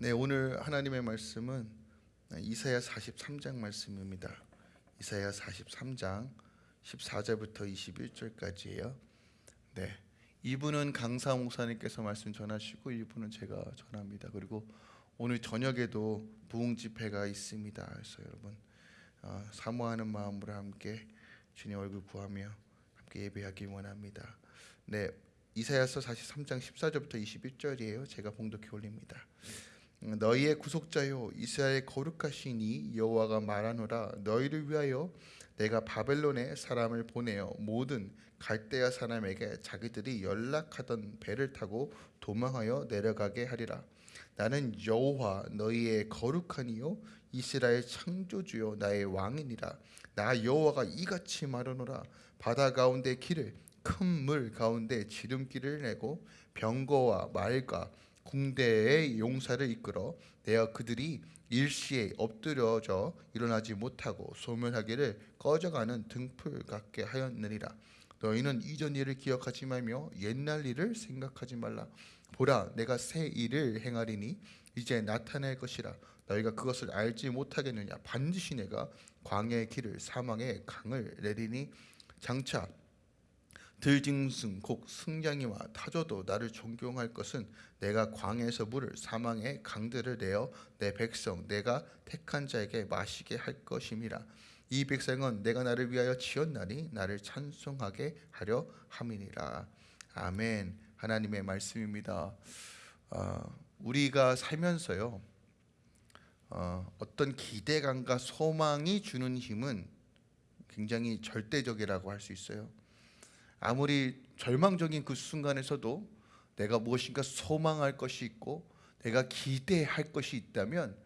네, 오늘 하나님의 말씀은 이사야 43장 말씀입니다. 이사야 43장 14절부터 21절까지예요. 네. 이분은 강사 목사님께서 말씀 전하시고 이분은 제가 전합니다. 그리고 오늘 저녁에도 부흥 집회가 있습니다. 그래서 여러분 어, 사모하는 마음으로 함께 주님 얼굴 구하며 함께 예배하기 원합니다. 네, 이사야서 43장 14절부터 21절이에요. 제가 봉독해 올립니다. 너희의 구속자요 이스라엘 거룩하시니 여호와가 말하노라. 너희를 위하여 내가 바벨론에 사람을 보내어 모든 갈대아 사람에게 자기들이 연락하던 배를 타고 도망하여 내려가게 하리라. 나는 여호와 너희의 거룩하니요 이스라엘 창조주요 나의 왕이니라. 나 여호와가 이같이 말하노라. 바다 가운데 길을 큰 물 가운데 지름길을 내고 병거와 말과 궁대의 용사를 이끌어 내어 그들이 일시에 엎드려져 일어나지 못하고 소멸하기를 꺼져가는 등불 같게 하였느니라. 너희는 이전 일을 기억하지 말며 옛날 일을 생각하지 말라. 보라 내가 새 일을 행하리니 이제 나타낼 것이라. 너희가 그것을 알지 못하겠느냐? 반드시 내가 광야의 길을 사망의 강을 내리니 장차 들짐승 곡 승냥이와 타조도 나를 존경할 것은 내가 광야에서 물을 사망의 강들을 내어 내 백성 내가 택한 자에게 마시게 할 것임이라. 이 백성은 내가 나를 위하여 지었나니 나를 찬송하게 하려 함이니라. 아멘. 하나님의 말씀입니다. 어, 우리가 살면서요 어, 어떤 기대감과 소망이 주는 힘은 굉장히 절대적이라고 할 수 있어요 아무리 절망적인 그 순간에서도 내가 무엇인가 소망할 것이 있고 내가 기대할 것이 있다면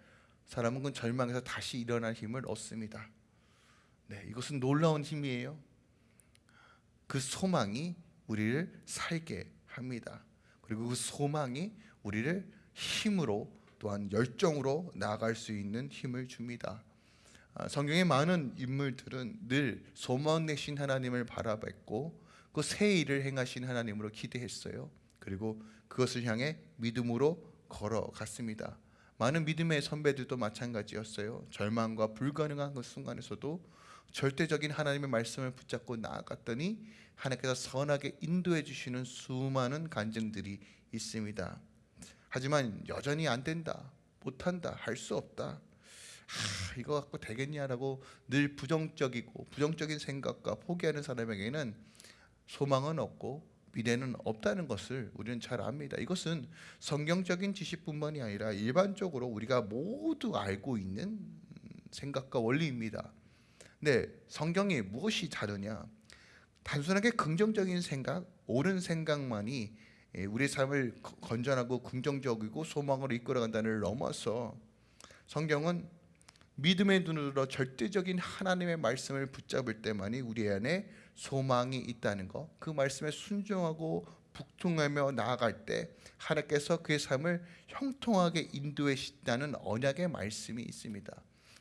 사람은 그 절망에서 다시 일어날 힘을 얻습니다. 네, 이것은 놀라운 힘이에요. 그 소망이 우리를 살게 합니다. 그리고 그 소망이 우리를 힘으로 또한 열정으로 나아갈 수 있는 힘을 줍니다. 아, 성경의 많은 인물들은 늘 소망 내신 하나님을 바라봤고 그 새 일을 행하신 하나님으로 기대했어요. 그리고 그것을 향해 믿음으로 걸어갔습니다. 많은 믿음의 선배들도 마찬가지였어요. 절망과 불가능한 그 순간에서도 절대적인 하나님의 말씀을 붙잡고 나아갔더니 하나님께서 선하게 인도해 주시는 수많은 간증들이 있습니다. 하지만 여전히 안 된다, 못한다, 할 수 없다. 아, 이거 갖고 되겠냐라고 늘 부정적이고 부정적인 생각과 포기하는 사람에게는 소망은 없고 미래는 없다는 것을 우리는 잘 압니다. 이것은 성경적인 지식뿐만이 아니라 일반적으로 우리가 모두 알고 있는 생각과 원리입니다. 네, 성경이 무엇이 다르냐? 단순하게 긍정적인 생각, 옳은 생각만이 우리 삶을 건전하고 긍정적이고 소망으로 이끌어간다는 넘어서 성경은 믿음의 눈으로 절대적인 하나님의 말씀을 붙잡을 때만이 우리 안에 소망이 있다는 것, 그 말씀에 순종하고 북통하며 나아갈 때 하나님께서 그의 삶을 형통하게 인도해 주신다는 언약의 말씀이 있습니다.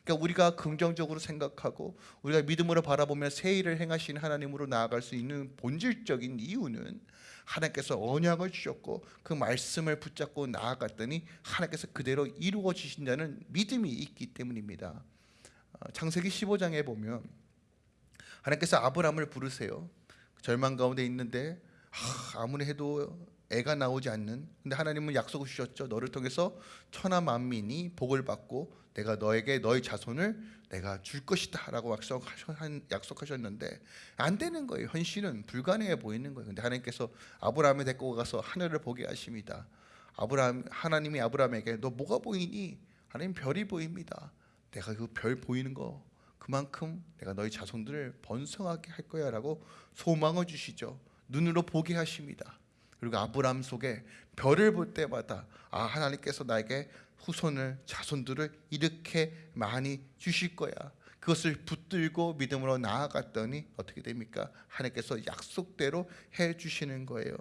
그러니까 우리가 긍정적으로 생각하고 우리가 믿음으로 바라보며 새 일을 행하신 하나님으로 나아갈 수 있는 본질적인 이유는 하나님께서 언약을 주셨고 그 말씀을 붙잡고 나아갔더니 하나님께서 그대로 이루어 주신다는 믿음이 있기 때문입니다. 어, 창세기 15장에 보면 하나님께서 아브라함을 부르세요. 절망 가운데 있는데 아, 무리 해도 애가 나오지 않는 근데 하나님은 약속을 주셨죠. 너를 통해서 천하 만민이 복을 받고 내가 너에게 너의 자손을 내가 줄 것이다라고 약속하셨는데 안 되는 거예요. 현실은 불가능해 보이는 거예요. 근데 하나님께서 아브라함을 데리고 가서 하늘을 보게 하십니다. 아브라함 하나님이 아브라함에게 너 뭐가 보이니? 하나님 별이 보입니다. 내가 그 별 보이는 거 그만큼 내가 너희 자손들을 번성하게 할 거야라고 소망을 주시죠. 눈으로 보게 하십니다. 그리고 아브라함 속에 별을 볼 때마다 아 하나님께서 나에게 후손을 자손들을 이렇게 많이 주실 거야. 그것을 붙들고 믿음으로 나아갔더니 어떻게 됩니까? 하나님께서 약속대로 해 주시는 거예요.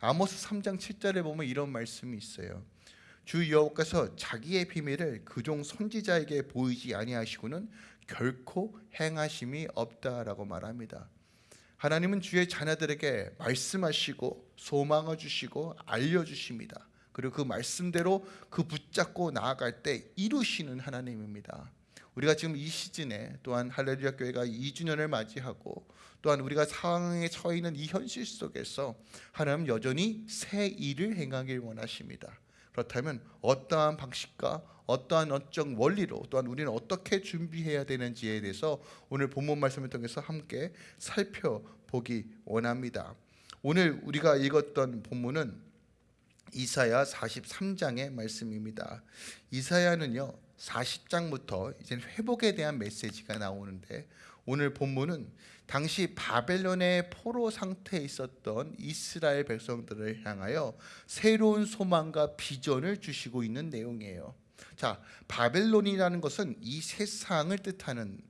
아모스 3장 7절에 보면 이런 말씀이 있어요. 주 여호와께서 자기의 비밀을 그종 선지자에게 보이지 아니하시고는 결코 행하심이 없다라고 말합니다. 하나님은 주의 자녀들에게 말씀하시고 소망을 주시고 알려 주십니다. 그리고 그 말씀대로 그 붙잡고 나아갈 때 이루시는 하나님입니다. 우리가 지금 이 시즌에 또한 할렐루야 교회가 2주년을 맞이하고 또한 우리가 상황에 처해 있는 이 현실 속에서 하나님 여전히 새 일을 행하길 원하십니다. 그렇다면 어떠한 방식과 어떠한 어적 원리로 또한 우리는 어떻게 준비해야 되는지에 대해서 오늘 본문 말씀을 통해서 함께 살펴보기 원합니다. 오늘 우리가 읽었던 본문은 이사야 43장의 말씀입니다. 이사야는요 40장부터 이제 회복에 대한 메시지가 나오는데 오늘 본문은 당시 바벨론의 포로 상태에 있었던 이스라엘 백성들을 향하여 새로운 소망과 비전을 주시고 있는 내용이에요. 자, 바벨론이라는 것은 이 세상을 뜻하는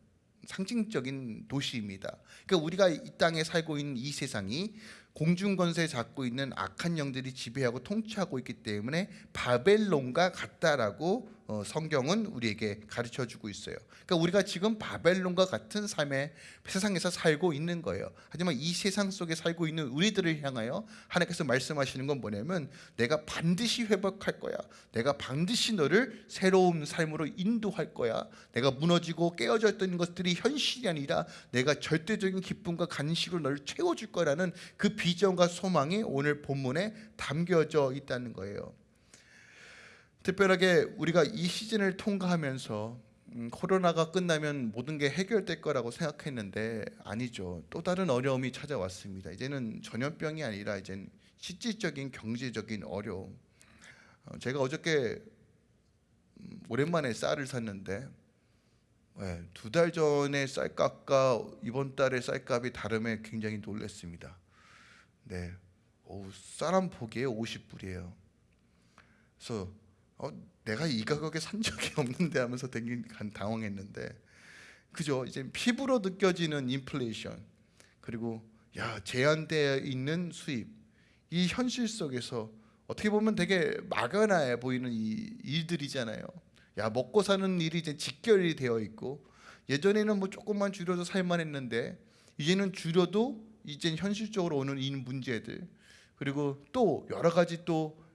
상징적인 도시입니다. 그러니까 우리가 이 땅에 살고 있는 이 세상이 공중 권세 잡고 있는 악한 영들이 지배하고 통치하고 있기 때문에 바벨론과 같다라고 어, 성경은 우리에게 가르쳐 주고 있어요. 그러니까 우리가 지금 바벨론과 같은 삶의 세상에서 살고 있는 거예요. 하지만 이 세상 속에 살고 있는 우리들을 향하여 하나님께서 말씀하시는 건 뭐냐면 내가 반드시 회복할 거야. 내가 반드시 너를 새로운 삶으로 인도할 거야. 내가 무너지고 깨어져 있던 것들이 현실이 아니라 내가 절대적인 기쁨과 간식으로 너를 채워줄 거라는 그 비전과 소망이 오늘 본문에 담겨져 있다는 거예요. 특별하게 우리가 이 시즌을 통과하면서 음, 코로나가 끝나면 모든 게 해결될 거라고 생각했는데 아니죠. 또 다른 어려움이 찾아왔습니다. 이제는 전염병이 아니라 이제 실질적인 경제적인 어려움. 어, 제가 어저께 음, 오랜만에 쌀을 샀는데 네, 두달 전에 쌀값과 이번 달의 쌀값이 다름에 굉장히 놀랐습니다. 네, 쌀한 포기에 50불이에요. 그래서 어, 내가 이 가격에 산 적이 없는데 하면서 되게 당황했는데 그죠? 이제 피부로 느껴지는 인플레이션 그리고 야 제한되어 있는 수입 이 현실 속에서 어떻게 보면 되게 막연해 보이는 이 일들이잖아요. 야 먹고 사는 일이 이제 직결이 되어 있고 예전에는 뭐 조금만 줄여도 살만했는데 이제는 줄여도 이제 현실적으로 오는 이 문제들 그리고 또 여러 가지 또 어,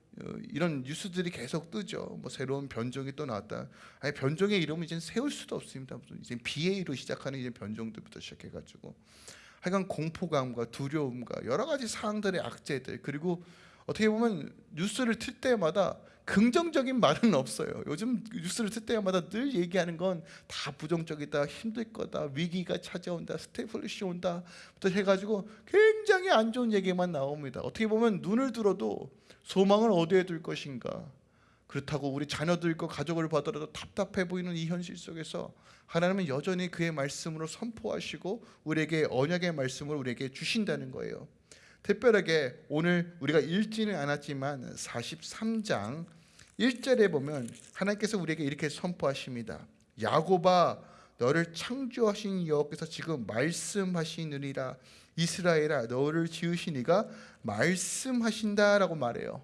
이런 뉴스들이 계속 뜨죠. 뭐 새로운 변종이 또 나왔다. 아니 변종의 이름은 이제 세울 수도 없습니다. 이제 BA로 시작하는 이제 변종들부터 시작해가지고 하여간 공포감과 두려움과 여러 가지 사항들의 악재들 그리고 어떻게 보면 뉴스를 틀 때마다 긍정적인 말은 없어요. 요즘 뉴스를 틀 때마다 늘 얘기하는 건 다 부정적이다, 힘들 거다, 위기가 찾아온다, 스태그플레이션 온다부터 해가지고 굉장히 안 좋은 얘기만 나옵니다. 어떻게 보면 눈을 들어도 소망을 어디에 둘 것인가? 그렇다고 우리 자녀들과 가족을 봐더라도 답답해 보이는 이 현실 속에서 하나님은 여전히 그의 말씀으로 선포하시고 우리에게 언약의 말씀을 우리에게 주신다는 거예요. 특별하게 오늘 우리가 읽지는 않았지만 43장 1절에 보면 하나님께서 우리에게 이렇게 선포하십니다. 야곱아 너를 창조하신 여호와께서 지금 말씀하시느니라 이스라엘아 너를 지으신 이가 말씀하신다라고 말해요.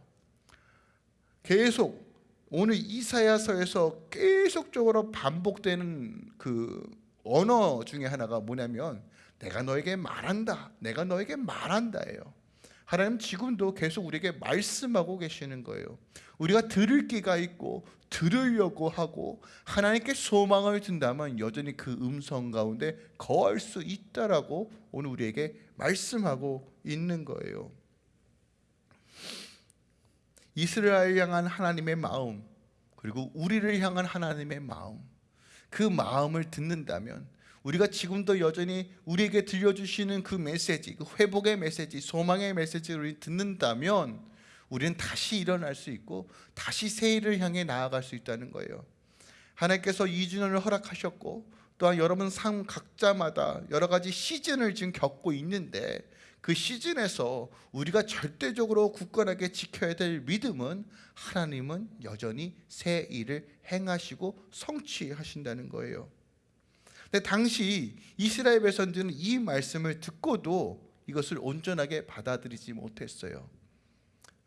계속 오늘 이사야서에서 계속적으로 반복되는 그 언어 중에 하나가 뭐냐면 내가 너에게 말한다. 내가 너에게 말한다예요. 하나님 지금도 계속 우리에게 말씀하고 계시는 거예요. 우리가 들을 기가 있고 들으려고 하고 하나님께 소망을 둔다면 여전히 그 음성 가운데 거할 수 있다라고 오늘 우리에게 말씀하고 있는 거예요. 이스라엘 향한 하나님의 마음 그리고 우리를 향한 하나님의 마음 그 마음을 듣는다면 우리가 지금도 여전히 우리에게 들려주시는 그 메시지 그 회복의 메시지 소망의 메시지를 듣는다면 우리는 다시 일어날 수 있고 다시 새 일을 향해 나아갈 수 있다는 거예요 하나님께서 2주년을 허락하셨고 또한 여러분 삶 각자마다 여러 가지 시즌을 지금 겪고 있는데 그 시즌에서 우리가 절대적으로 굳건하게 지켜야 될 믿음은 하나님은 여전히 새 일을 행하시고 성취하신다는 거예요. 근데 당시 이스라엘 백성들은 이 말씀을 듣고도 이것을 온전하게 받아들이지 못했어요.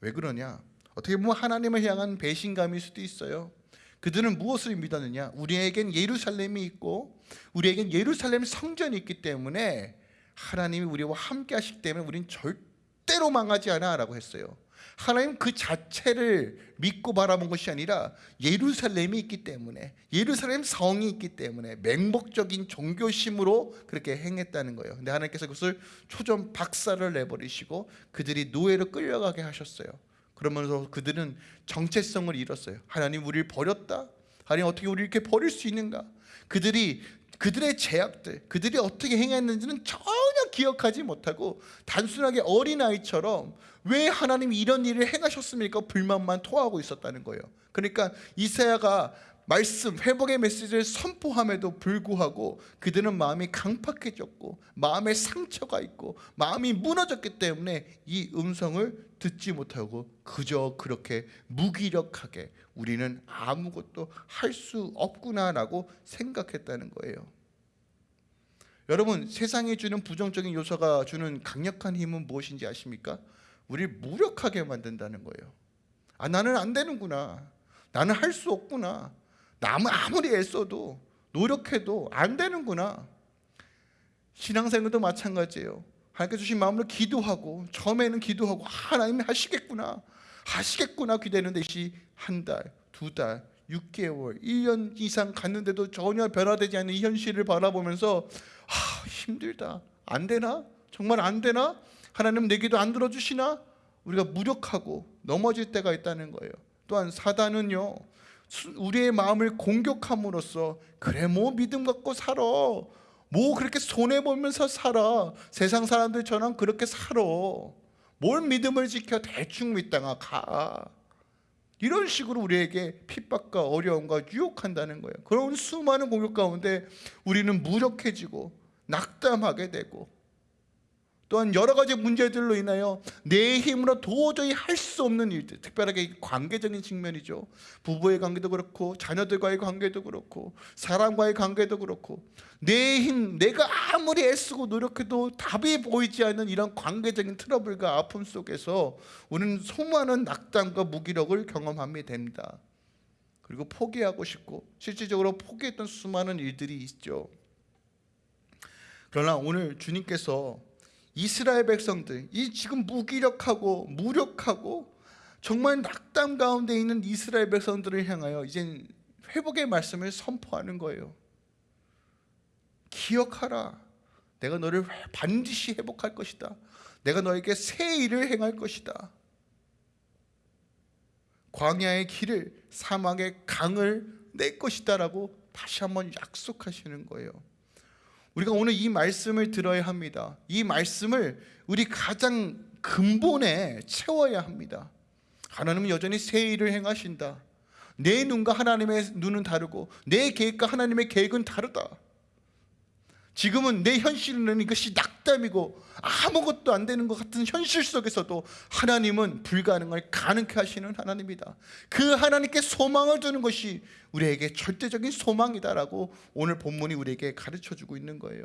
왜 그러냐? 어떻게 보면 하나님을 향한 배신감일 수도 있어요. 그들은 무엇을 믿었느냐? 우리에겐 예루살렘이 있고 우리에겐 예루살렘 성전이 있기 때문에 하나님이 우리와 함께 하시기 때문에 우리는 절대로 망하지 않아 라고 했어요 하나님 그 자체를 믿고 바라본 것이 아니라 예루살렘이 있기 때문에 예루살렘 성이 있기 때문에 맹목적인 종교심으로 그렇게 행했다는 거예요. 근데 하나님께서 그것을 초점 박살을 내버리시고 그들이 노예로 끌려가게 하셨어요. 그러면서 그들은 정체성을 잃었어요. 하나님 우리를 버렸다. 하나님 어떻게 우리를 이렇게 버릴 수 있는가? 그들이 그들의 제약들, 그들이 어떻게 행했는지는 전혀 기억하지 못하고 단순하게 어린아이처럼 왜 하나님이 이런 일을 행하셨습니까? 불만만 토하고 있었다는 거예요. 그러니까 이사야가 말씀, 회복의 메시지를 선포함에도 불구하고 그들은 마음이 강팍해졌고 마음에 상처가 있고 마음이 무너졌기 때문에 이 음성을 듣지 못하고 그저 그렇게 무기력하게 우리는 아무것도 할 수 없구나라고 생각했다는 거예요. 여러분 세상이 주는 부정적인 요소가 주는 강력한 힘은 무엇인지 아십니까? 우리 무력하게 만든다는 거예요. 아 나는 안 되는구나. 나는 할 수 없구나. 나무 아무리 애써도 노력해도 안 되는구나. 신앙생활도 마찬가지예요. 하나님께 주신 마음으로 기도하고 처음에는 기도하고 아, 하나님이 하시겠구나. 하시겠구나 기대는데 이한 달, 두 달, 6개월, 1년 이상 갔는데도 전혀 변화되지 않는 이 현실을 바라보면서 아, 힘들다. 안 되나? 정말 안 되나? 하나님 내 기도 안 들어주시나? 우리가 무력하고 넘어질 때가 있다는 거예요. 또한 사단은요. 우리의 마음을 공격함으로써 그래 뭐 믿음 갖고 살아. 뭐 그렇게 손해 보면서 살아. 세상 사람들처럼 그렇게 살아. 뭘 믿음을 지켜 대충 믿다가 가. 이런 식으로 우리에게 핍박과 어려움과 유혹한다는 거예요. 그런 수많은 공격 가운데 우리는 무력해지고 낙담하게 되고 또한 여러 가지 문제들로 인하여 내 힘으로 도저히 할 수 없는 일들 특별하게 관계적인 측면이죠. 부부의 관계도 그렇고 자녀들과의 관계도 그렇고 사람과의 관계도 그렇고 내 힘 내가 아무리 애쓰고 노력해도 답이 보이지 않는 이런 관계적인 트러블과 아픔 속에서 우리는 수많은 낙담과 무기력을 경험하게 됩니다. 그리고 포기하고 싶고 실질적으로 포기했던 수많은 일들이 있죠. 그러나 오늘 주님께서 이스라엘 백성들 이 지금 무기력하고 무력하고 정말 낙담 가운데 있는 이스라엘 백성들을 향하여 이제 회복의 말씀을 선포하는 거예요. 기억하라. 내가 너를 반드시 회복할 것이다. 내가 너에게 새 일을 행할 것이다. 광야의 길을 사막의 강을 낼 것이다 라고 다시 한번 약속하시는 거예요. 우리가 오늘 이 말씀을 들어야 합니다. 이 말씀을 우리 가장 근본에 채워야 합니다. 하나님은 여전히 새 일을 행하신다. 내 눈과 하나님의 눈은 다르고 내 계획과 하나님의 계획은 다르다. 지금은 내 현실은 이것이 낙담이고 아무것도 안 되는 것 같은 현실 속에서도 하나님은 불가능을 가능케 하시는 하나님이다. 그 하나님께 소망을 두는 것이 우리에게 절대적인 소망이다라고 오늘 본문이 우리에게 가르쳐 주고 있는 거예요.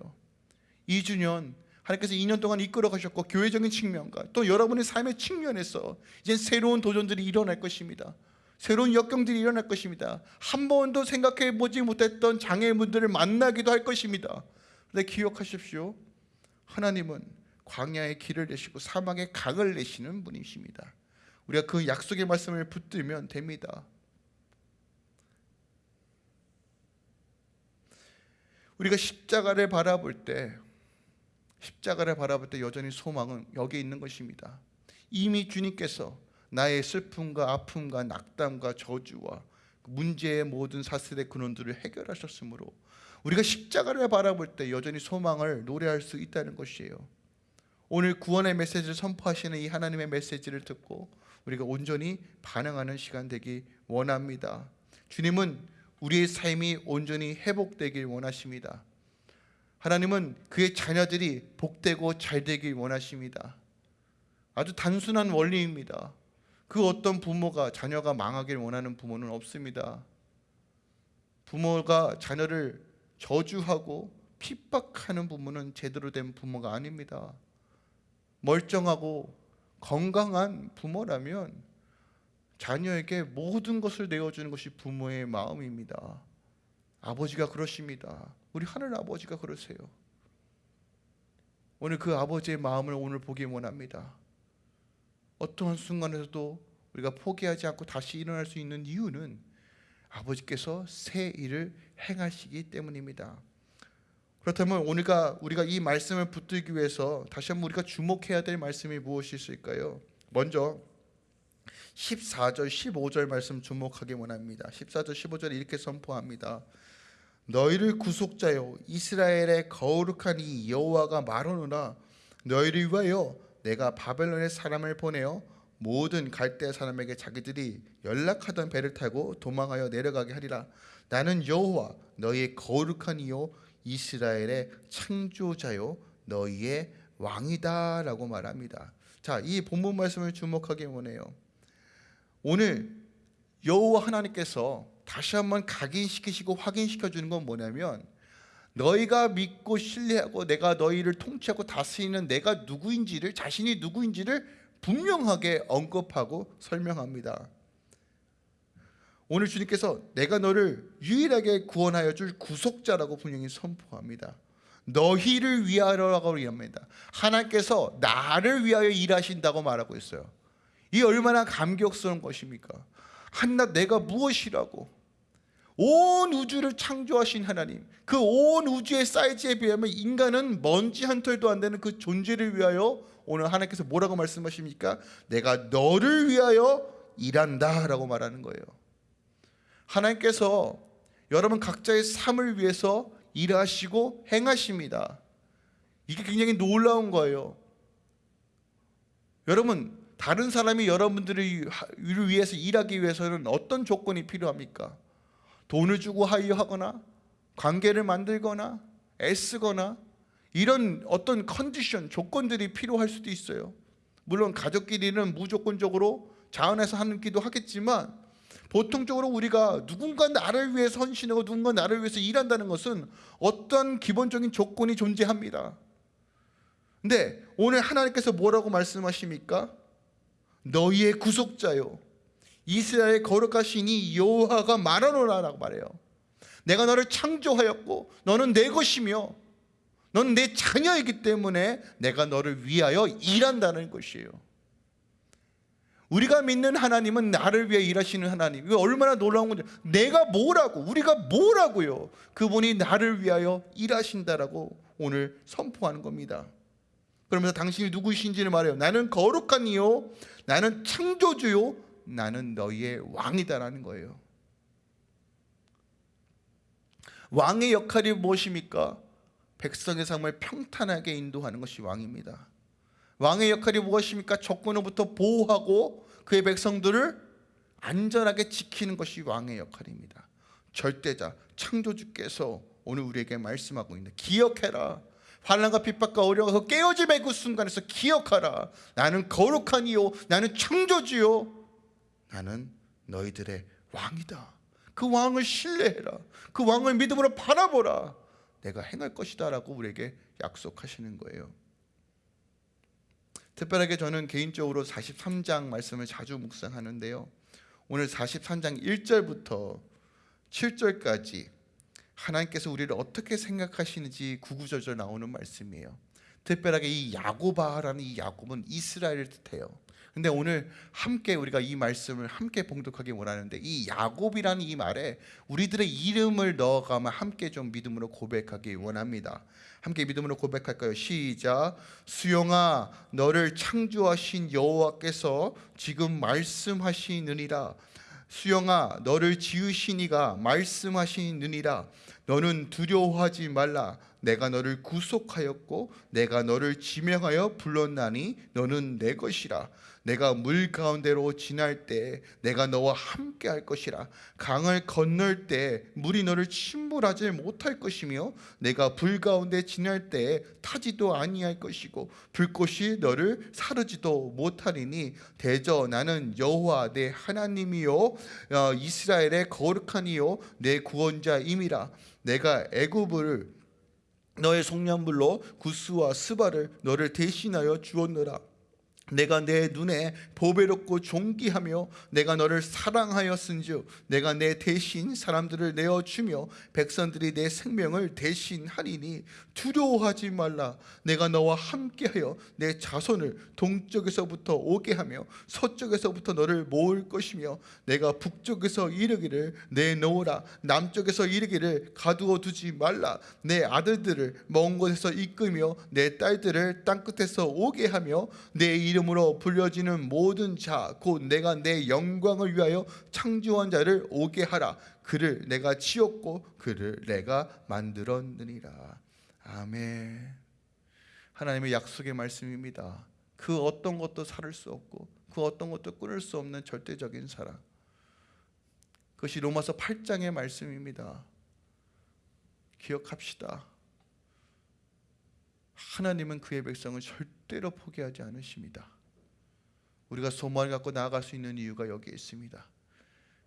2주년 하나님께서 2년 동안 이끌어 가셨고 교회적인 측면과 또 여러분의 삶의 측면에서 이제 새로운 도전들이 일어날 것입니다. 새로운 역경들이 일어날 것입니다. 한 번도 생각해 보지 못했던 장애인분들을 만나기도 할 것입니다. 근데 기억하십시오. 하나님은 광야의 길을 내시고 사막의 강을 내시는 분이십니다. 우리가 그 약속의 말씀을 붙들면 됩니다. 우리가 십자가를 바라볼 때 십자가를 바라볼 때 여전히 소망은 여기 있는 것입니다. 이미 주님께서 나의 슬픔과 아픔과 낙담과 저주와 문제의 모든 사슬의 근원들을 해결하셨으므로 우리가 십자가를 바라볼 때 여전히 소망을 노래할 수 있다는 것이에요. 오늘 구원의 메시지를 선포하시는 이 하나님의 메시지를 듣고 우리가 온전히 반응하는 시간 되기 원합니다. 주님은 우리의 삶이 온전히 회복되길 원하십니다. 하나님은 그의 자녀들이 복되고 잘되길 원하십니다. 아주 단순한 원리입니다. 그 어떤 부모가 자녀가 망하길 원하는 부모는 없습니다. 부모가 자녀를 저주하고 핍박하는 부모는 제대로 된 부모가 아닙니다. 멀쩡하고 건강한 부모라면 자녀에게 모든 것을 내어주는 것이 부모의 마음입니다. 아버지가 그러십니다. 우리 하늘 아버지가 그러세요. 오늘 그 아버지의 마음을 오늘 보기 원합니다. 어떠한 순간에서도 우리가 포기하지 않고 다시 일어날 수 있는 이유는 아버지께서 새 일을 행하시기 때문입니다. 그렇다면 오늘가 우리가 이 말씀을 붙들기 위해서 다시 한번 우리가 주목해야 될 말씀이 무엇이 있을까요? 먼저 14절 15절 말씀 주목하기 원합니다. 14절 15절 이렇게 선포합니다. 너희를 구속자요 이스라엘의 거룩한 이 여호와가 말하노라 너희를 위하여 내가 바벨론의 사람을 보내어 모든 갈대 사람에게 자기들이 연락하던 배를 타고 도망하여 내려가게 하리라 나는 여호와 너희의 거룩한 이요 이스라엘의 창조자요 너희의 왕이다라고 말합니다. 자, 이 본문 말씀을 주목하기 원해요. 오늘 여호와 하나님께서 다시 한번 각인시키시고 확인시켜 주는 건 뭐냐면 너희가 믿고 신뢰하고 내가 너희를 통치하고 다스리는 내가 누구인지를 자신이 누구인지를 분명하게 언급하고 설명합니다. 오늘 주님께서 내가 너를 유일하게 구원하여 줄 구속자라고 분명히 선포합니다. 너희를 위하여라고 합니다. 하나님께서 나를 위하여 일하신다고 말하고 있어요. 이 얼마나 감격스러운 것입니까? 한낱 내가 무엇이라고 온 우주를 창조하신 하나님 그 온 우주의 사이즈에 비하면 인간은 먼지 한 털도 안 되는 그 존재를 위하여 오늘 하나님께서 뭐라고 말씀하십니까? 내가 너를 위하여 일한다 라고 말하는 거예요 하나님께서 여러분 각자의 삶을 위해서 일하시고 행하십니다 이게 굉장히 놀라운 거예요 여러분 다른 사람이 여러분들을 위해서 일하기 위해서는 어떤 조건이 필요합니까? 돈을 주고 하이하거나 관계를 만들거나 애쓰거나 이런 어떤 컨디션 조건들이 필요할 수도 있어요. 물론 가족끼리는 무조건적으로 자원해서 하는 기도 하겠지만 보통적으로 우리가 누군가 나를 위해서 헌신하고 누군가 나를 위해서 일한다는 것은 어떤 기본적인 조건이 존재합니다. 근데 오늘 하나님께서 뭐라고 말씀하십니까? 너희의 구속자요 이스라엘 거룩하시니 여호와가 말하노라라고 말해요. 내가 너를 창조하였고 너는 내 것이며 너는 내 자녀이기 때문에 내가 너를 위하여 일한다는 것이에요. 우리가 믿는 하나님은 나를 위해 일하시는 하나님. 이거 얼마나 놀라운 건지. 내가 뭐라고? 우리가 뭐라고요? 그분이 나를 위하여 일하신다라고 오늘 선포하는 겁니다. 그러면서 당신이 누구이신지를 말해요. 나는 거룩한 이요. 나는 창조주요. 나는 너희의 왕이다라는 거예요. 왕의 역할이 무엇입니까? 백성의 삶을 평탄하게 인도하는 것이 왕입니다. 왕의 역할이 무엇입니까? 적군으로부터 보호하고 그의 백성들을 안전하게 지키는 것이 왕의 역할입니다. 절대자 창조주께서 오늘 우리에게 말씀하고 있는 기억해라. 환란과 핍박과 어려워서 깨어짐의 그 순간에서 기억하라. 나는 거룩한 이요 나는 창조주요 나는 너희들의 왕이다. 그 왕을 신뢰해라. 그 왕을 믿음으로 바라보라. 내가 행할 것이다 라고 우리에게 약속하시는 거예요. 특별하게 저는 개인적으로 43장 말씀을 자주 묵상하는데요. 오늘 43장 1절부터 7절까지 하나님께서 우리를 어떻게 생각하시는지 구구절절 나오는 말씀이에요. 특별하게 이 야고바라는 이 야곱은 이스라엘을 뜻해요. 근데 오늘 함께 우리가 이 말씀을 함께 봉독하기 원하는데 이 야곱이라는 이 말에 우리들의 이름을 넣어가면 함께 좀 믿음으로 고백하기 원합니다. 함께 믿음으로 고백할까요? 시작. 수영아, 너를 창조하신 여호와께서 지금 말씀하시느니라. 수영아, 너를 지으신 이가 말씀하시느니라. 너는 두려워하지 말라. 내가 너를 구속하였고 내가 너를 지명하여 불렀나니 너는 내 것이라. 내가 물 가운데로 지날 때 내가 너와 함께 할 것이라 강을 건널 때 물이 너를 침몰하지 못할 것이며 내가 불 가운데 지날 때 타지도 아니할 것이고 불꽃이 너를 사르지도 못하리니 대저 나는 여호와 내 하나님이요 어, 이스라엘의 거룩하니요 내 구원자임이라 내가 애굽을 너의 속량물로 구스와 스바를 너를 대신하여 주었노라 내가 내 눈에 보배롭고 존귀하며 내가 너를 사랑하였은즉 내가 내 대신 사람들을 내어 주며 백성들이 내 생명을 대신하리니 두려워하지 말라. 내가 너와 함께하여 내 자손을 동쪽에서부터 오게 하며 서쪽에서부터 너를 모을 것이며 내가 북쪽에서 이르기를 내놓으라. 남쪽에서 이르기를 가두어 두지 말라. 내 아들들을 먼 곳에서 이끌며 내 딸들을 땅끝에서 오게 하며 내 이름 으로 불려지는 모든 자 곧 내가 내 영광을 위하여 창조한 자를 오게 하라. 그를 내가 지었고 그를 내가 만들었느니라. 아멘. 하나님의 약속의 말씀입니다. 그 어떤 것도 살을 수 없고 그 어떤 것도 끊을 수 없는 절대적인 사랑. 그것이 로마서 8장의 말씀입니다. 기억합시다 하나님은 그의 백성을 절대로 포기하지 않으십니다 우리가 소망을 갖고 나아갈 수 있는 이유가 여기에 있습니다.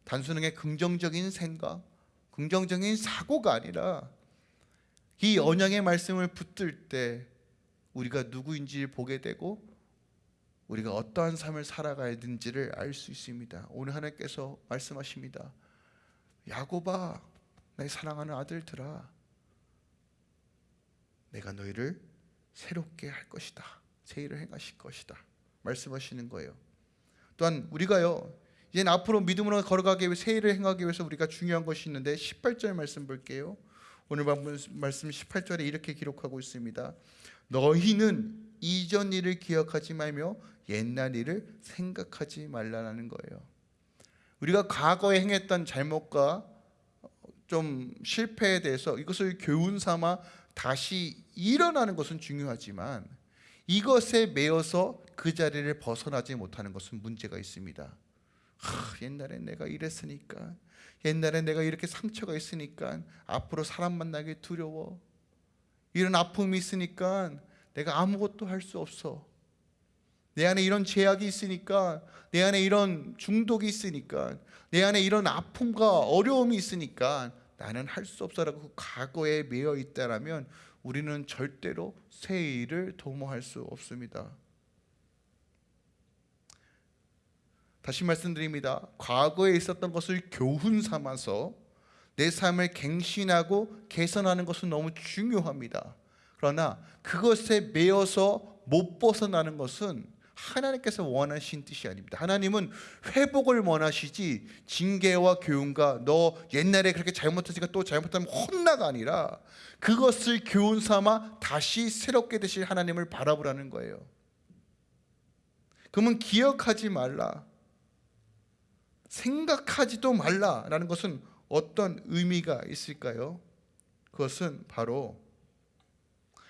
단순하게 긍정적인 생각, 긍정적인 사고가 아니라 이 언약의 말씀을 붙들 때 우리가 누구인지 보게 되고 우리가 어떠한 삶을 살아가야 되는지를 알 수 있습니다. 오늘 하나님께서 말씀하십니다. 야곱아, 내 사랑하는 아들들아, 내가 너희를 새롭게 할 것이다. 새 일을 행하실 것이다. 말씀하시는 거예요. 또한 우리가요. 이제 앞으로 믿음으로 걸어가기 위해 새 일을 행하기 위해서 우리가 중요한 것이 있는데 18절 말씀 볼게요. 오늘 말씀 18절에 이렇게 기록하고 있습니다. 너희는 이전 일을 기억하지 말며 옛날 일을 생각하지 말라는 거예요. 우리가 과거에 행했던 잘못과 좀 실패에 대해서 이것을 교훈 삼아 다시 일어나는 것은 중요하지만 이것에 매여서 그 자리를 벗어나지 못하는 것은 문제가 있습니다. 하, 옛날에 내가 이랬으니까 옛날에 내가 이렇게 상처가 있으니까 앞으로 사람 만나기 두려워 이런 아픔이 있으니까 내가 아무것도 할 수 없어 내 안에 이런 제약이 있으니까 내 안에 이런 중독이 있으니까 내 안에 이런 아픔과 어려움이 있으니까 나는 할 수 없어라고 과거에 매여 있다라면 우리는 절대로 새 일을 도모할 수 없습니다. 다시 말씀드립니다. 과거에 있었던 것을 교훈 삼아서 내 삶을 갱신하고 개선하는 것은 너무 중요합니다. 그러나 그것에 매여서 못 벗어나는 것은 하나님께서 원하신 뜻이 아닙니다. 하나님은 회복을 원하시지 징계와 교훈과 너 옛날에 그렇게 잘못했으니까 또 잘못하면 혼나가 아니라 그것을 교훈 삼아 다시 새롭게 되실 하나님을 바라보라는 거예요. 그러면 기억하지 말라. 생각하지도 말라라는 것은 어떤 의미가 있을까요? 그것은 바로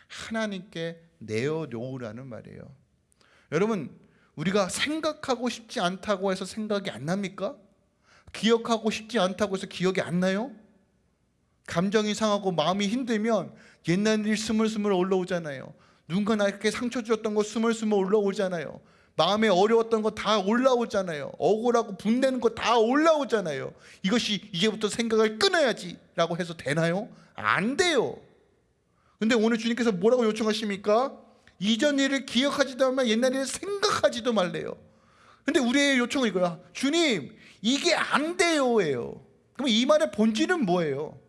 하나님께 내어놓으라는 말이에요. 여러분, 우리가 생각하고 싶지 않다고 해서 생각이 안 납니까? 기억하고 싶지 않다고 해서 기억이 안 나요? 감정이 상하고 마음이 힘들면 옛날 일 스물스물 올라오잖아요. 누군가 나에게 상처 주었던 거 스물스물 올라오잖아요. 마음에 어려웠던 거 다 올라오잖아요. 억울하고 분내는 거 다 올라오잖아요. 이것이 이제부터 생각을 끊어야지 라고 해서 되나요? 안 돼요. 근데 오늘 주님께서 뭐라고 요청하십니까? 이전 일을 기억하지도 말며 옛날 일을 생각하지도 말래요. 근데 우리의 요청은 이거야. 주님, 이게 안 돼요예요. 그럼 이 말의 본질은 뭐예요?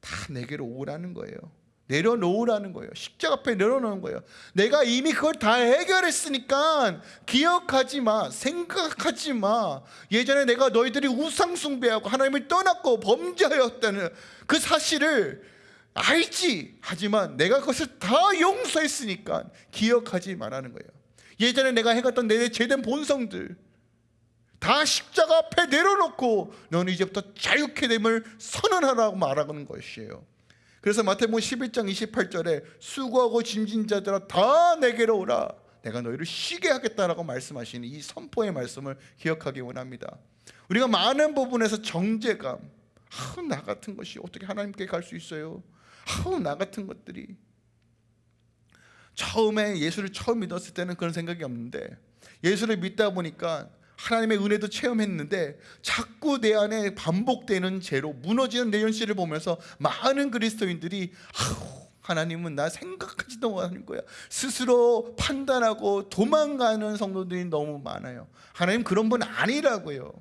다 내게로 오라는 거예요. 내려놓으라는 거예요. 십자가 앞에 내려놓는 거예요. 내가 이미 그걸 다 해결했으니까 기억하지 마, 생각하지 마. 예전에 내가 너희들이 우상숭배하고 하나님을 떠났고 범죄하였다는 그 사실을 알지. 하지만 내가 그것을 다 용서했으니까 기억하지 말라는 거예요. 예전에 내가 해갔던 내 죄된 본성들 다 십자가 앞에 내려놓고 너는 이제부터 자유케 됨을 선언하라고 말하는 것이에요. 그래서 마태복음 11장 28절에 수고하고 짐진 자들아 다 내게로 오라 내가 너희를 쉬게 하겠다라고 말씀하시는 이 선포의 말씀을 기억하기 원합니다. 우리가 많은 부분에서 정죄감, 아우 나 같은 것이 어떻게 하나님께 갈 수 있어요? 아우 나 같은 것들이 처음에 예수를 처음 믿었을 때는 그런 생각이 없는데 예수를 믿다 보니까 하나님의 은혜도 체험했는데 자꾸 내 안에 반복되는 죄로 무너지는 내 현실을 보면서 많은 그리스도인들이 아우 하나님은 나 생각하지도 못하는 거야. 스스로 판단하고 도망가는 성도들이 너무 많아요. 하나님 그런 분 아니라고요.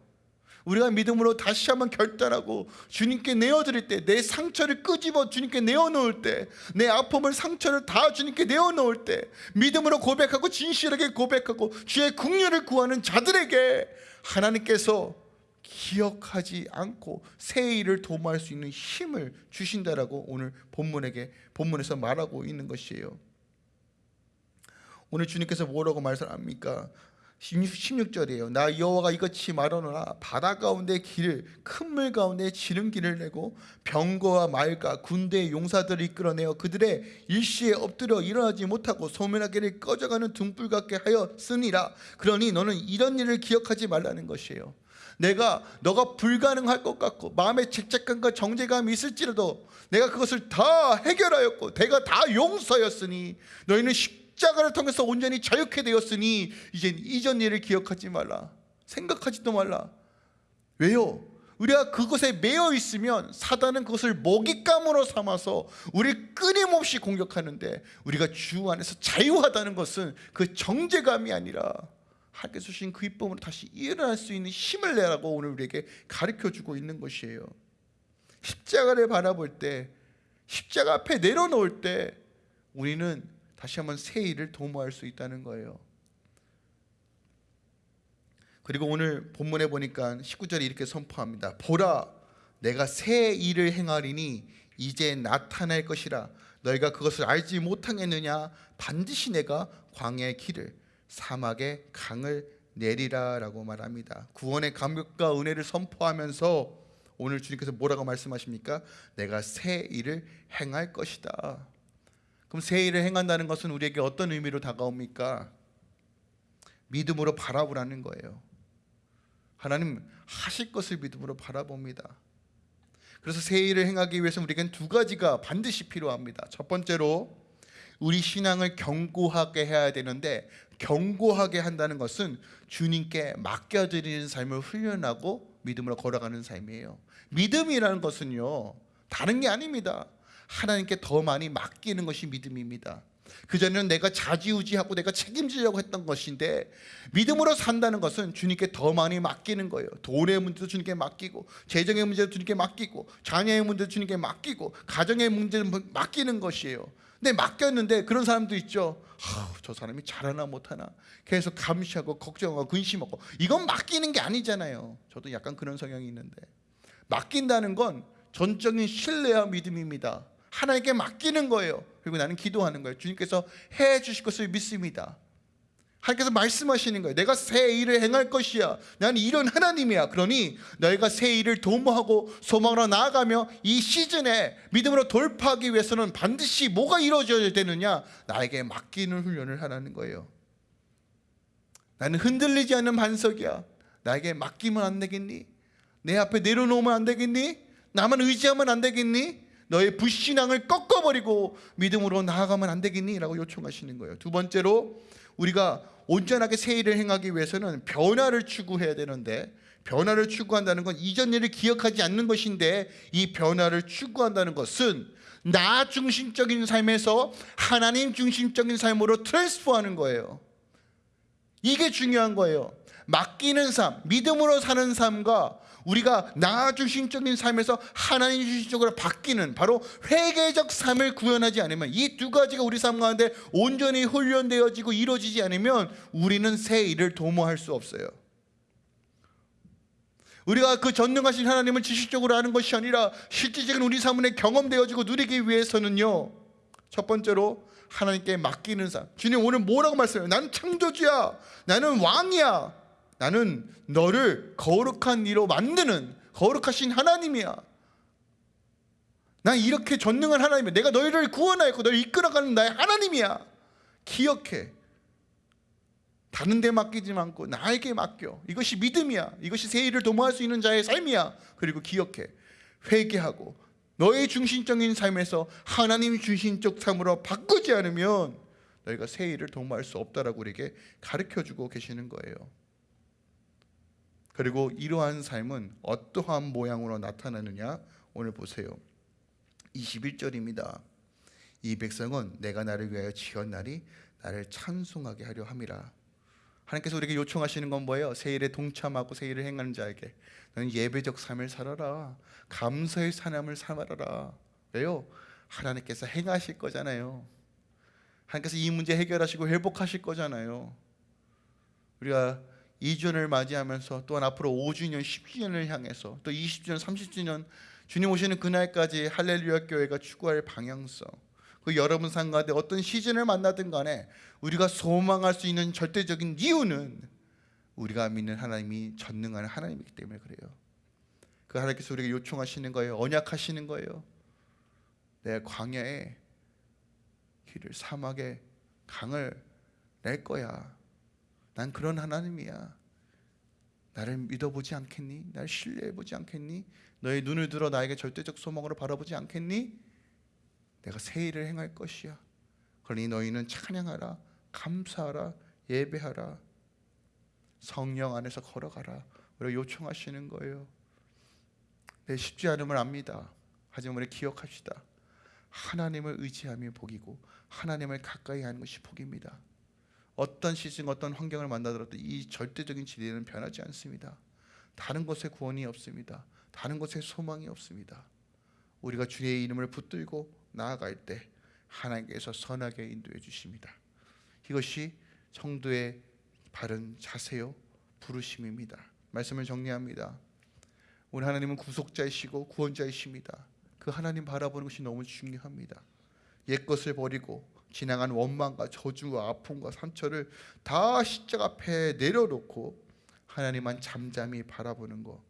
우리가 믿음으로 다시 한번 결단하고 주님께 내어드릴 때 내 상처를 끄집어 주님께 내어놓을 때 내 아픔을 상처를 다 주님께 내어놓을 때 믿음으로 고백하고 진실하게 고백하고 주의 국류를 구하는 자들에게 하나님께서 기억하지 않고 새 일을 도모할 수 있는 힘을 주신다라고 오늘 본문에게 본문에서 말하고 있는 것이에요. 오늘 주님께서 뭐라고 말씀합니까? 16절이에요. 나 여호와가 이같이 말하노라 바다 가운데 길을 큰 물 가운데 지름길을 내고 병거와 말과 군대의 용사들을 이끌어내어 그들의 일시에 엎드려 일어나지 못하고 소멸하기를 꺼져가는 등불 같게 하였으니라. 그러니 너는 이런 일을 기억하지 말라는 것이에요. 내가 너가 불가능할 것 같고 마음에 죄책감과 정죄감이 있을지라도 내가 그것을 다 해결하였고 내가 다 용서였으니 너희는 십자가를 통해서 온전히 자유케 되었으니 이젠 이전 일을 기억하지 말라. 생각하지도 말라. 왜요? 우리가 그것에 매여 있으면 사단은 그것을 먹잇감으로 삼아서 우리를 끊임없이 공격하는데 우리가 주 안에서 자유하다는 것은 그 정죄감이 아니라 하나님께서 주신 그 이쁨으로 다시 일어날 수 있는 힘을 내라고 오늘 우리에게 가르쳐주고 있는 것이에요. 십자가를 바라볼 때 십자가 앞에 내려놓을 때 우리는 다시 한번 새 일을 도모할 수 있다는 거예요 그리고 오늘 본문에 보니까 19절에 이렇게 선포합니다 보라 내가 새 일을 행하리니 이제 나타날 것이라 너희가 그것을 알지 못하겠느냐 반드시 내가 광야의 길을 사막의 강을 내리라라고 말합니다. 구원의 감격과 은혜를 선포하면서 오늘 주님께서 뭐라고 말씀하십니까? 내가 새 일을 행할 것이다. 그럼 새 일을 행한다는 것은 우리에게 어떤 의미로 다가옵니까? 믿음으로 바라보라는 거예요. 하나님 하실 것을 믿음으로 바라봅니다. 그래서 새 일을 행하기 위해서 우리에겐 두 가지가 반드시 필요합니다. 첫 번째로 우리 신앙을 견고하게 해야 되는데 견고하게 한다는 것은 주님께 맡겨드리는 삶을 훈련하고 믿음으로 걸어가는 삶이에요 믿음이라는 것은요 다른 게 아닙니다 하나님께 더 많이 맡기는 것이 믿음입니다. 그전에는 내가 자지우지하고 내가 책임지려고 했던 것인데 믿음으로 산다는 것은 주님께 더 많이 맡기는 거예요. 돈의 문제도 주님께 맡기고 재정의 문제도 주님께 맡기고 자녀의 문제도 주님께 맡기고 가정의 문제도 맡기는 것이에요. 근데 맡겼는데 그런 사람도 있죠. 아우, 저 사람이 잘하나 못하나. 계속 감시하고 걱정하고 근심하고. 이건 맡기는 게 아니잖아요. 저도 약간 그런 성향이 있는데. 맡긴다는 건 전적인 신뢰와 믿음입니다 하나님께 맡기는 거예요. 그리고 나는 기도하는 거예요. 주님께서 해 주실 것을 믿습니다. 하나님께서 말씀하시는 거예요. 내가 새 일을 행할 것이야. 나는 이런 하나님이야. 그러니 너희가 새 일을 도모하고 소망으로 나아가며 이 시즌에 믿음으로 돌파하기 위해서는 반드시 뭐가 이루어져야 되느냐? 나에게 맡기는 훈련을 하라는 거예요. 나는 흔들리지 않는 반석이야. 나에게 맡기면 안 되겠니? 내 앞에 내려놓으면 안 되겠니? 나만 의지하면 안 되겠니? 너의 불신앙을 꺾어버리고 믿음으로 나아가면 안 되겠니? 라고 요청하시는 거예요 두 번째로 우리가 온전하게 새 일을 행하기 위해서는 변화를 추구해야 되는데 변화를 추구한다는 건 이전 일을 기억하지 않는 것인데 이 변화를 추구한다는 것은 나 중심적인 삶에서 하나님 중심적인 삶으로 트랜스포하는 거예요 이게 중요한 거예요 맡기는 삶, 믿음으로 사는 삶과 우리가 나 중심적인 삶에서 하나님 중심적으로 바뀌는 바로 회개적 삶을 구현하지 않으면 이 두 가지가 우리 삶 가운데 온전히 훈련되어지고 이루어지지 않으면 우리는 새 일을 도모할 수 없어요. 우리가 그 전능하신 하나님을 지식적으로 아는 것이 아니라 실질적인 우리 삶에 경험되어지고 누리기 위해서는요 첫 번째로 하나님께 맡기는 삶. 주님 오늘 뭐라고 말씀해요? 나는 창조주야. 나는 왕이야 나는 너를 거룩한 이로 만드는 거룩하신 하나님이야. 난 이렇게 전능한 하나님이야. 내가 너희를 구원하였고 너를 이끌어가는 나의 하나님이야. 기억해. 다른 데 맡기지 않고 나에게 맡겨. 이것이 믿음이야. 이것이 새 일을 도모할 수 있는 자의 삶이야. 그리고 기억해. 회개하고 너의 중심적인 삶에서 하나님 중심적 삶으로 바꾸지 않으면 너희가 새 일을 도모할 수 없다라고 우리에게 가르쳐 주고 계시는 거예요 그리고 이러한 삶은 어떠한 모양으로 나타나느냐 오늘 보세요 21절입니다 이 백성은 내가 나를 위하여 지었나니 나를 찬송하게 하려 함이라. 하나님께서 우리에게 요청하시는 건 뭐예요? 세일에 동참하고 세일을 행하는 자에게 너는 예배적 삶을 살아라. 감사의 삶을 살아라. 왜요? 하나님께서 행하실 거잖아요. 하나님께서 이 문제 해결하시고 회복하실 거잖아요. 우리가 2주년을 맞이하면서 또한 앞으로 5주년, 10주년을 향해서 또 20주년, 30주년 주님 오시는 그날까지 할렐루야 교회가 추구할 방향성 그 여러분 삶 가운데 어떤 시즌을 만나든 간에 우리가 소망할 수 있는 절대적인 이유는 우리가 믿는 하나님이 전능한 하나님이기 때문에 그래요. 그 하나님께서 우리에게 요청하시는 거예요. 언약하시는 거예요. 내 광야에 길을 사막에 강을 낼 거야. 난 그런 하나님이야. 나를 믿어보지 않겠니? 나를 신뢰해보지 않겠니? 너의 눈을 들어 나에게 절대적 소망으로 바라보지 않겠니? 내가 새 일을 행할 것이야. 그러니 너희는 찬양하라, 감사하라, 예배하라. 성령 안에서 걸어가라. 우리가 요청하시는 거예요. 내 쉽지 않음을 압니다. 하지만 우리 기억합시다. 하나님을 의지하며 복이고 하나님을 가까이 하는 것이 복입니다. 어떤 시즌 어떤 환경을 만나더라도 이 절대적인 진리는 변하지 않습니다. 다른 곳에 구원이 없습니다. 다른 곳에 소망이 없습니다. 우리가 주의 이름을 붙들고 나아갈 때 하나님께서 선하게 인도해 주십니다. 이것이 성도의 바른 자세요 부르심입니다. 말씀을 정리합니다. 우리 하나님은 구속자이시고 구원자이십니다. 그 하나님 바라보는 것이 너무 중요합니다. 옛 것을 버리고 지나간 원망과 저주와 아픔과 상처를 다 십자가 앞에 내려놓고 하나님만 잠잠히 바라보는 것.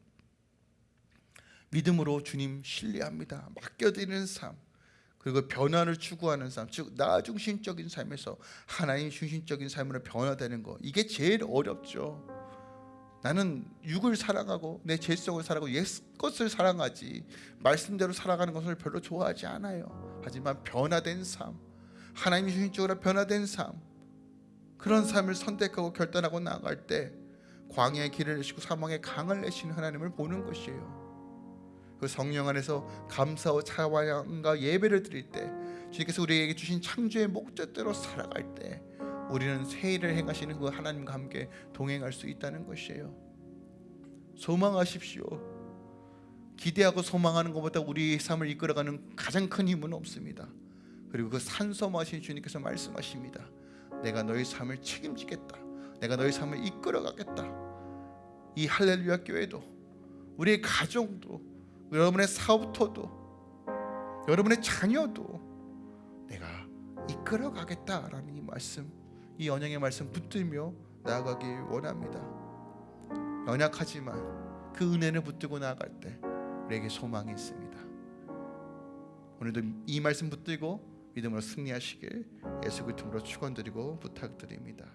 믿음으로 주님 신뢰합니다. 맡겨드리는 삶. 그리고 변화를 추구하는 삶, 즉 나 중심적인 삶에서 하나님 중심적인 삶으로 변화되는 거 이게 제일 어렵죠. 나는 육을 사랑하고 내 죄성을 사랑하고 옛 것을 사랑하지 말씀대로 살아가는 것을 별로 좋아하지 않아요. 하지만 변화된 삶, 하나님 중심적으로 변화된 삶, 그런 삶을 선택하고 결단하고 나아갈 때 광야의 길을 내시고 사망의 강을 내시는 하나님을 보는 것이에요. 그 성령 안에서 감사와 찬양과 예배를 드릴 때 주님께서 우리에게 주신 창조의 목적대로 살아갈 때 우리는 새 일을 행하시는 그 하나님과 함께 동행할 수 있다는 것이에요. 소망하십시오. 기대하고 소망하는 것보다 우리 삶을 이끌어가는 가장 큰 힘은 없습니다. 그리고 그 산소마신 주님께서 말씀하십니다. 내가 너희 삶을 책임지겠다. 내가 너희 삶을 이끌어가겠다. 이 할렐루야 교회도 우리의 가정도 여러분의 사업터도 여러분의 자녀도 내가 이끌어 가겠다라는 이 말씀 이 언약의 말씀 붙들며 나아가기 원합니다 연약하지만 그 은혜를 붙들고 나아갈 때 우리에게 소망이 있습니다 오늘도 이 말씀 붙들고 믿음으로 승리하시길 예수 그리스도로 축원드리고 부탁드립니다